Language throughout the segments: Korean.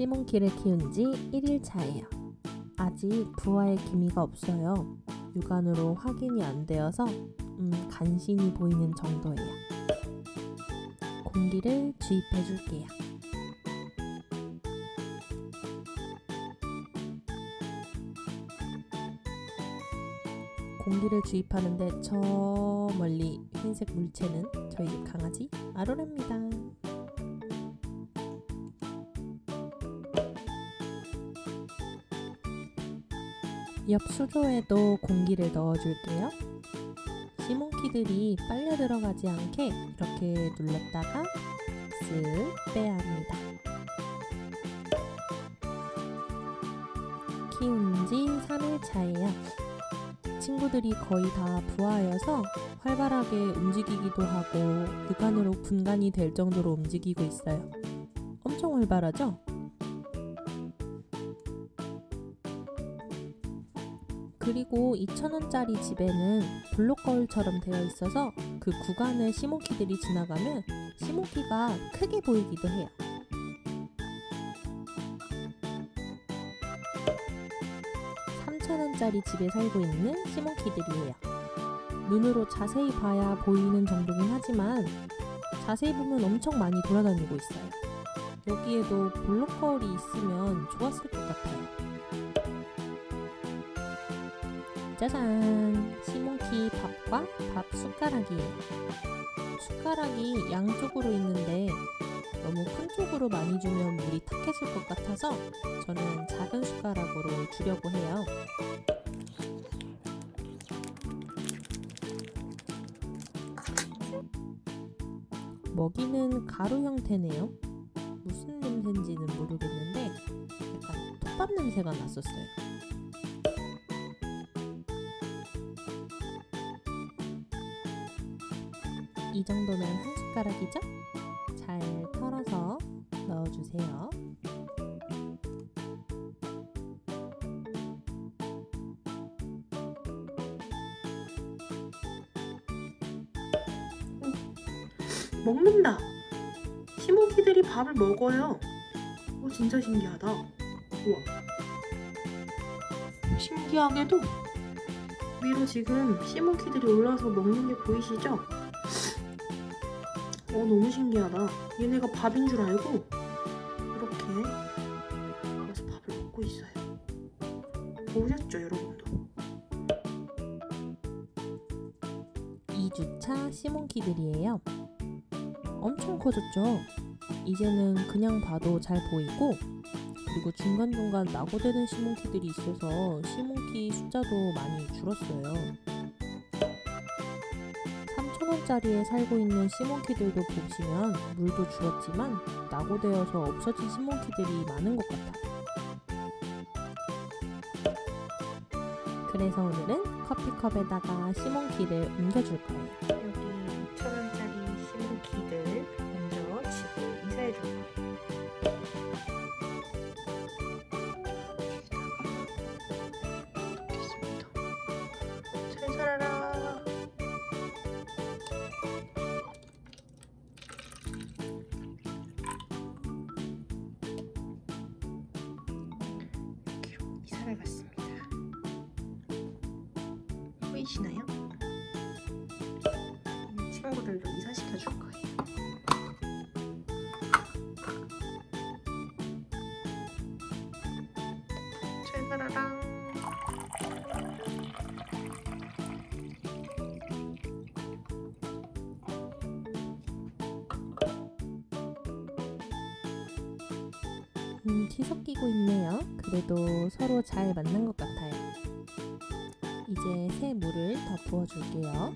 시몬키를 키운 지 1일 차예요. 아직 부화의 기미가 없어요. 육안으로 확인이 안 되어서 음, 간신히 보이는 정도예요. 공기를 주입해 줄게요. 공기를 주입하는데 저 멀리 흰색 물체는 저희 강아지 아로라입니다. 옆 수조에도 공기를 넣어줄게요. 시몬키들이 빨려 들어가지 않게 이렇게 눌렀다가 쓱 빼야 합니다. 키운 지 3일 차예요. 친구들이 거의 다 부하여서 활발하게 움직이기도 하고 육안으로 분간이 될 정도로 움직이고 있어요. 엄청 활발하죠? 그리고 2,000원짜리 집에는 블록 거울처럼 되어 있어서 그 구간을 시몬키들이 지나가면 시몬키가 크게 보이기도 해요. 원짜리 집에 살고 있는 시몬키들이에요. 눈으로 자세히 봐야 보이는 정도긴 하지만 자세히 보면 엄청 많이 돌아다니고 있어요. 여기에도 블록 거울이 있으면 좋았을 것 같아요. 짜잔! 밥과 밥 숟가락이에요. 숟가락이 양쪽으로 있는데 너무 큰 쪽으로 많이 주면 물이 탁해질 것 같아서 저는 작은 숟가락으로 주려고 해요. 먹이는 가루 형태네요. 무슨 냄새인지는 모르겠는데 약간 톱밥 냄새가 났었어요. 이 정도면 한 숟가락이죠? 잘 털어서 넣어주세요. 먹는다. 시몬키들이 밥을 먹어요. 오, 진짜 신기하다. 우와. 신기하게도 위로 지금 시몬키들이 올라와서 먹는 게 보이시죠? 어, 너무 신기하다. 얘네가 밥인 줄 알고 이렇게 와서 밥을 먹고 있어요. 보셨죠, 여러분도? 2주차 시몬키들이에요. 엄청 커졌죠? 이제는 그냥 봐도 잘 보이고 그리고 중간중간 낙오되는 시몬키들이 있어서 시몬키 숫자도 많이 줄었어요. 3,000원짜리에 살고 있는 시몬키들도 보시면 물도 줄었지만 낙오되어서 없어진 시몬키들이 많은 것 같아요. 그래서 오늘은 커피컵에다가 시몬키를 옮겨줄 거예요. 여기 보이시나요? 이 친구들도 이사시켜 줄 거예요. 잘 살아라. 음, 뒤섞이고 있네요. 그래도 서로 잘 맞는 것 같아요. 이제 새 물을 더 부어줄게요.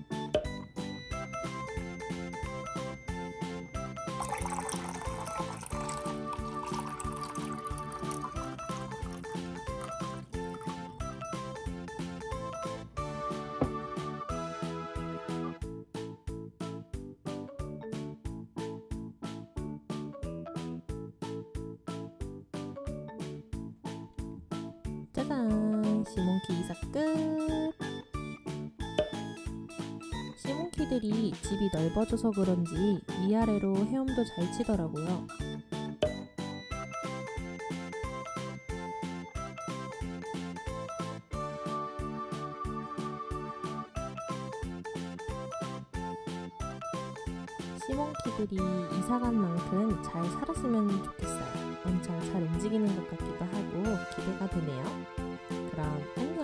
짜잔! 시몬키 이사 끝! 시몬키 시몬키들이 집이 넓어져서 그런지 위아래로 헤엄도 잘 치더라고요. 시몬키들이 이사간 만큼 잘 살았으면 좋겠어요. 엄청 잘 움직이는 것 같기도 하고 기대가 되네요. 그럼 안녕!